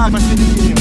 Mas, mas,